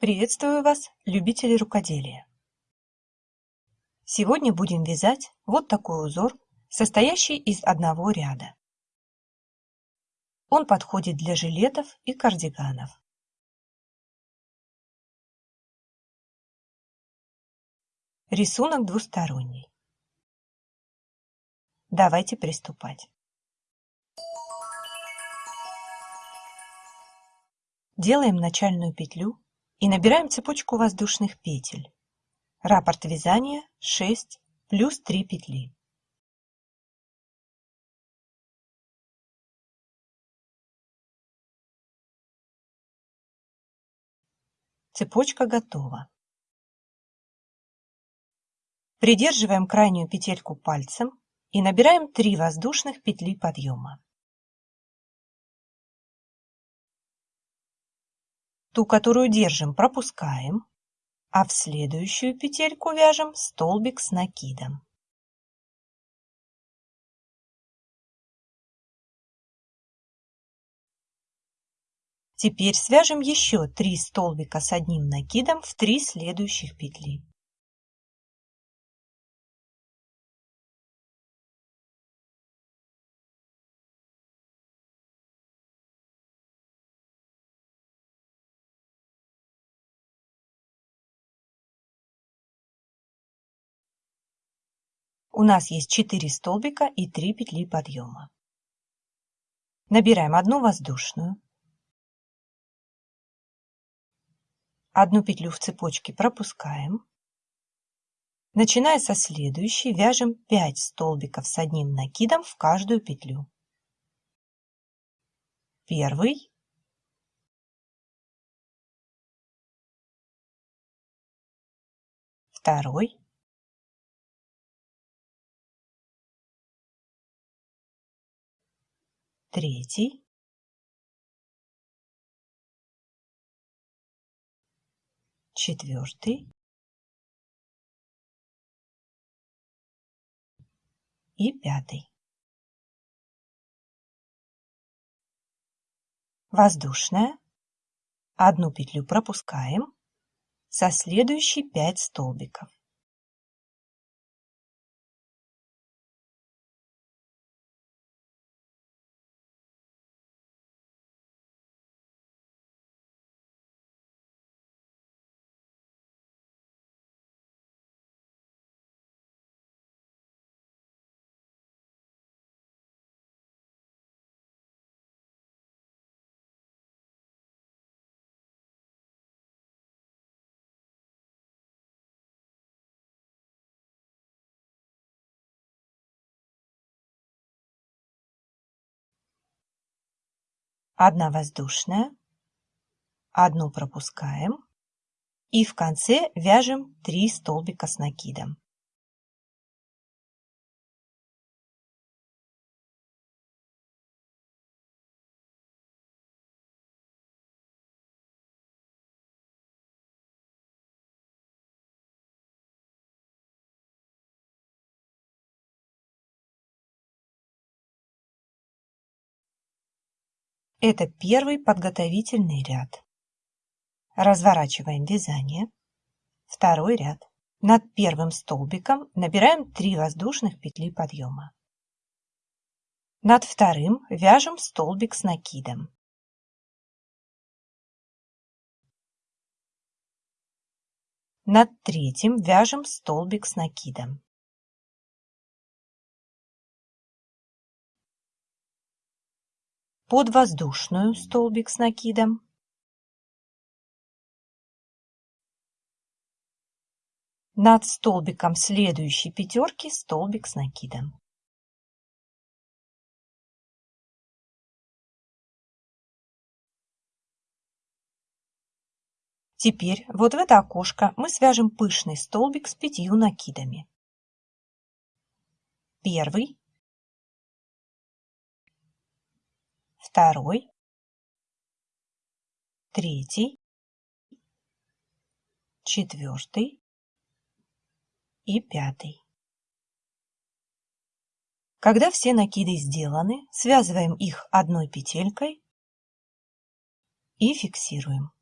Приветствую вас, любители рукоделия! Сегодня будем вязать вот такой узор, состоящий из одного ряда. Он подходит для жилетов и кардиганов. Рисунок двусторонний. Давайте приступать. Делаем начальную петлю и набираем цепочку воздушных петель. Раппорт вязания 6 плюс 3 петли. Цепочка готова. Придерживаем крайнюю петельку пальцем и набираем 3 воздушных петли подъема. Ту, которую держим, пропускаем, а в следующую петельку вяжем столбик с накидом. Теперь свяжем еще 3 столбика с одним накидом в 3 следующих петли. У нас есть 4 столбика и 3 петли подъема. Набираем одну воздушную, одну петлю в цепочке пропускаем. Начиная со следующей, вяжем 5 столбиков с одним накидом в каждую петлю. Первый, второй, третий, четвертый и пятый. Воздушная. Одну петлю пропускаем. Со следующей 5 столбиков. Одна воздушная, одну пропускаем и в конце вяжем 3 столбика с накидом. Это первый подготовительный ряд. Разворачиваем вязание. Второй ряд. Над первым столбиком набираем 3 воздушных петли подъема. Над вторым вяжем столбик с накидом. Над третьим вяжем столбик с накидом. Под воздушную столбик с накидом, над столбиком следующей пятерки столбик с накидом. Теперь вот в это окошко мы свяжем пышный столбик с пятью накидами. Первый, второй, третий, четвертый и пятый. Когда все накиды сделаны, связываем их одной петелькой и фиксируем.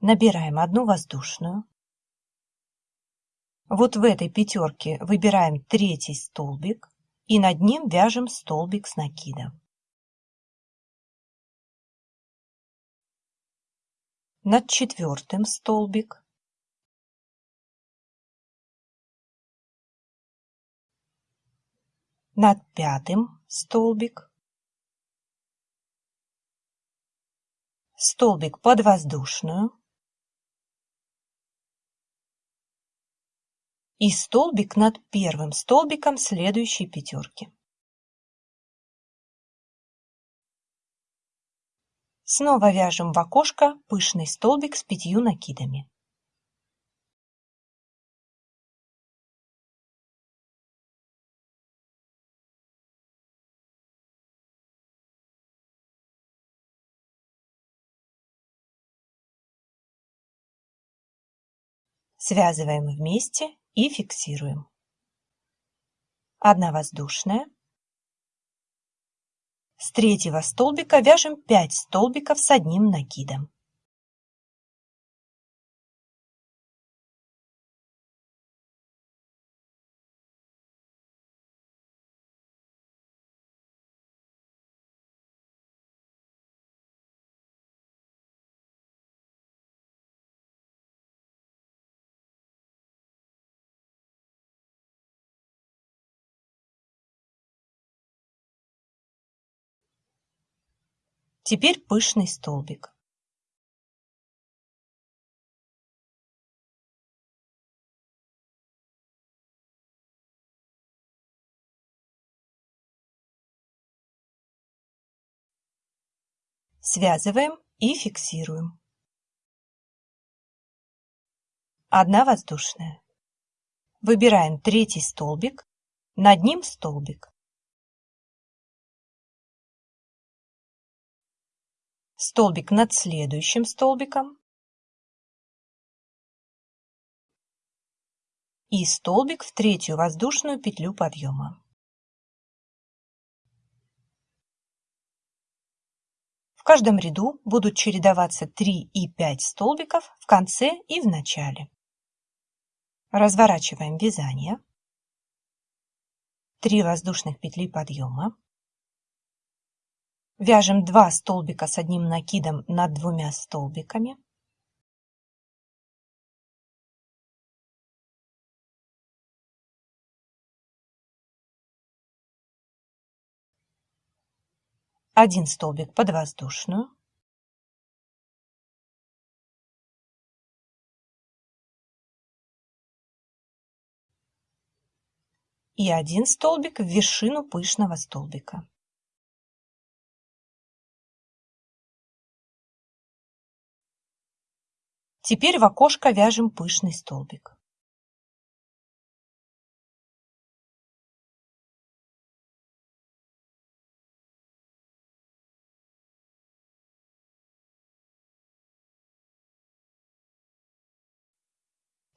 Набираем одну воздушную. Вот в этой пятерке выбираем третий столбик и над ним вяжем столбик с накидом. Над четвертым столбик. Над пятым столбик. Столбик под воздушную. И столбик над первым столбиком следующей пятерки. Снова вяжем в окошко пышный столбик с пятью накидами. Связываем вместе и фиксируем. Одна воздушная. С третьего столбика вяжем 5 столбиков с одним накидом. Теперь пышный столбик. Связываем и фиксируем. Одна воздушная. Выбираем третий столбик, над ним столбик. Столбик над следующим столбиком и столбик в третью воздушную петлю подъема. В каждом ряду будут чередоваться 3 и 5 столбиков в конце и в начале. Разворачиваем вязание. 3 воздушных петли подъема. Вяжем 2 столбика с одним накидом над двумя столбиками. Один столбик под воздушную. И один столбик в вершину пышного столбика. Теперь в окошко вяжем пышный столбик.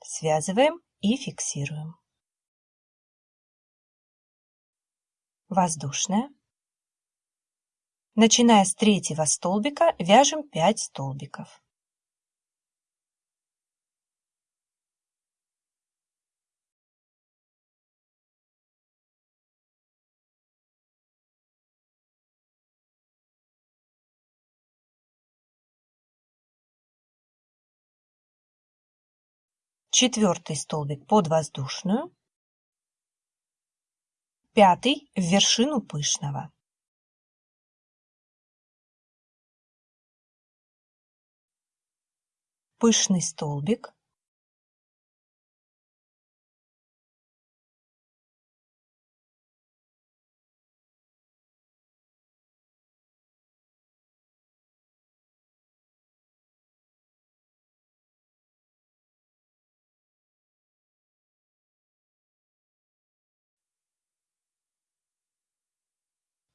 Связываем и фиксируем. Воздушная. Начиная с третьего столбика вяжем 5 столбиков. Четвертый столбик под воздушную, пятый в вершину пышного. Пышный столбик,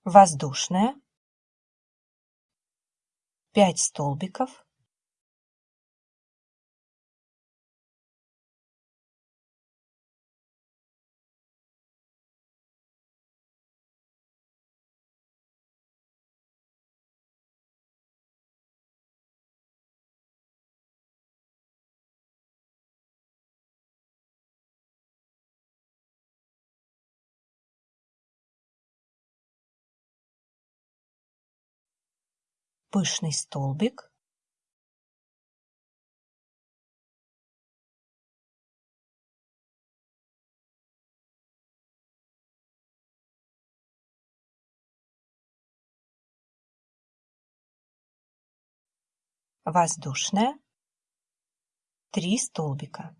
воздушная, 5 столбиков, пышный столбик, воздушная, три столбика.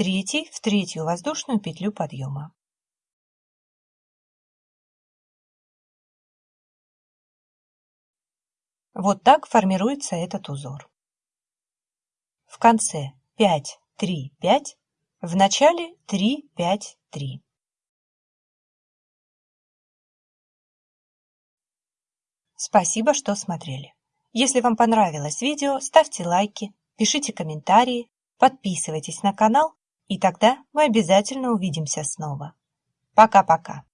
Третий в третью воздушную петлю подъема. Вот так формируется этот узор. В конце 5, 3, 5, в начале 3, 5, 3. Спасибо, что смотрели. Если вам понравилось видео, ставьте лайки, пишите комментарии, подписывайтесь на канал, и тогда мы обязательно увидимся снова. Пока-пока.